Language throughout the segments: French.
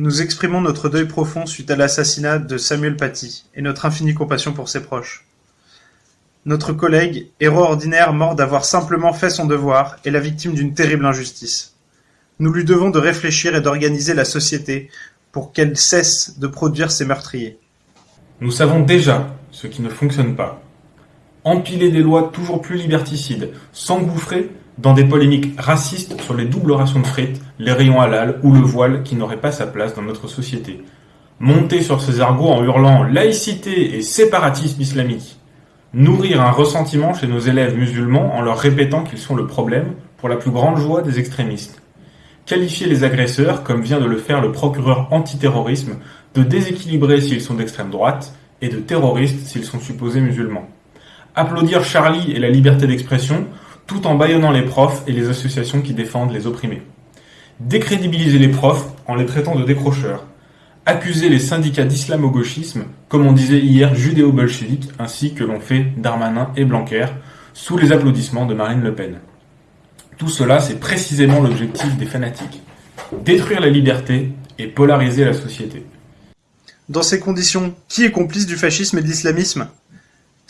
Nous exprimons notre deuil profond suite à l'assassinat de Samuel Paty et notre infinie compassion pour ses proches. Notre collègue, héros ordinaire mort d'avoir simplement fait son devoir, est la victime d'une terrible injustice. Nous lui devons de réfléchir et d'organiser la société pour qu'elle cesse de produire ces meurtriers. Nous savons déjà ce qui ne fonctionne pas. Empiler des lois toujours plus liberticides, s'engouffrer dans des polémiques racistes sur les doubles rations de frites, les rayons halal ou le voile qui n'aurait pas sa place dans notre société. Monter sur ces argots en hurlant laïcité et séparatisme islamique. Nourrir un ressentiment chez nos élèves musulmans en leur répétant qu'ils sont le problème pour la plus grande joie des extrémistes. Qualifier les agresseurs, comme vient de le faire le procureur antiterrorisme, de déséquilibrés s'ils sont d'extrême droite et de terroristes s'ils sont supposés musulmans. Applaudir Charlie et la liberté d'expression tout en bâillonnant les profs et les associations qui défendent les opprimés. Décrédibiliser les profs en les traitant de décrocheurs. Accuser les syndicats d'islamo-gauchisme, comme on disait hier judéo-bolchevique, ainsi que l'ont fait Darmanin et Blanquer, sous les applaudissements de Marine Le Pen. Tout cela, c'est précisément l'objectif des fanatiques. Détruire la liberté et polariser la société. Dans ces conditions, qui est complice du fascisme et de l'islamisme?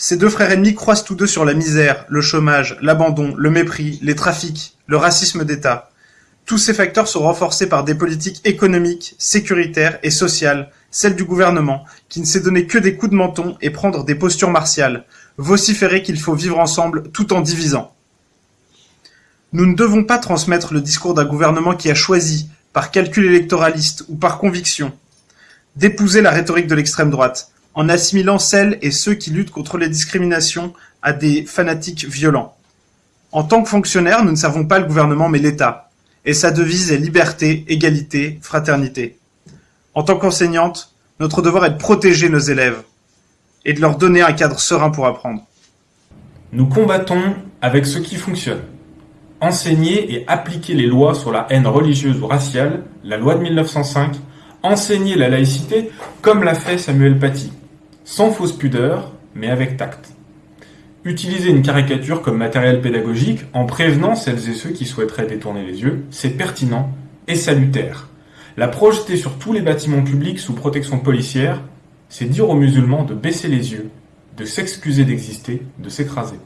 Ces deux frères ennemis croisent tous deux sur la misère, le chômage, l'abandon, le mépris, les trafics, le racisme d'État. Tous ces facteurs sont renforcés par des politiques économiques, sécuritaires et sociales, celles du gouvernement, qui ne sait donner que des coups de menton et prendre des postures martiales, vociférer qu'il faut vivre ensemble tout en divisant. Nous ne devons pas transmettre le discours d'un gouvernement qui a choisi, par calcul électoraliste ou par conviction, d'épouser la rhétorique de l'extrême droite, en assimilant celles et ceux qui luttent contre les discriminations à des fanatiques violents. En tant que fonctionnaires, nous ne servons pas le gouvernement mais l'État, et sa devise est liberté, égalité, fraternité. En tant qu'enseignante, notre devoir est de protéger nos élèves et de leur donner un cadre serein pour apprendre. Nous combattons avec ce qui fonctionne. Enseigner et appliquer les lois sur la haine religieuse ou raciale, la loi de 1905, enseigner la laïcité comme l'a fait Samuel Paty, sans fausse pudeur, mais avec tact. Utiliser une caricature comme matériel pédagogique en prévenant celles et ceux qui souhaiteraient détourner les yeux, c'est pertinent et salutaire. La projeter sur tous les bâtiments publics sous protection policière, c'est dire aux musulmans de baisser les yeux, de s'excuser d'exister, de s'écraser.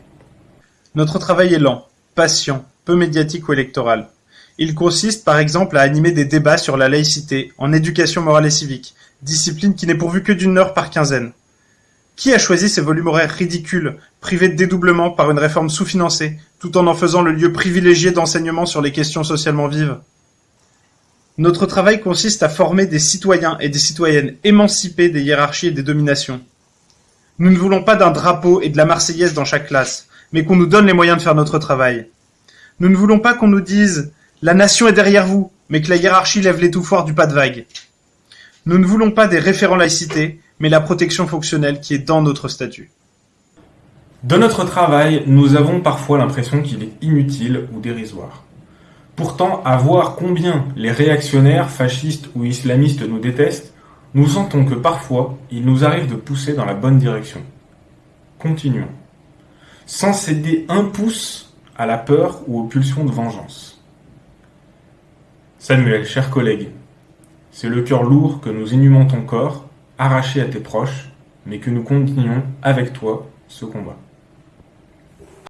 Notre travail est lent, patient, peu médiatique ou électoral. Il consiste par exemple à animer des débats sur la laïcité, en éducation morale et civique, discipline qui n'est pourvue que d'une heure par quinzaine. Qui a choisi ces volumes horaires ridicules, privés de dédoublement par une réforme sous-financée, tout en en faisant le lieu privilégié d'enseignement sur les questions socialement vives? Notre travail consiste à former des citoyens et des citoyennes émancipés des hiérarchies et des dominations. Nous ne voulons pas d'un drapeau et de la Marseillaise dans chaque classe, mais qu'on nous donne les moyens de faire notre travail. Nous ne voulons pas qu'on nous dise « la nation est derrière vous », mais que la hiérarchie lève l'étouffoir du pas de vague. Nous ne voulons pas des référents laïcité, mais la protection fonctionnelle qui est dans notre statut. De notre travail, nous avons parfois l'impression qu'il est inutile ou dérisoire. Pourtant, à voir combien les réactionnaires, fascistes ou islamistes nous détestent, nous sentons que parfois, il nous arrive de pousser dans la bonne direction. Continuons. Sans céder un pouce à la peur ou aux pulsions de vengeance. Samuel, cher collègue, c'est le cœur lourd que nous inhumons ton corps, arraché à tes proches, mais que nous continuons avec toi ce combat.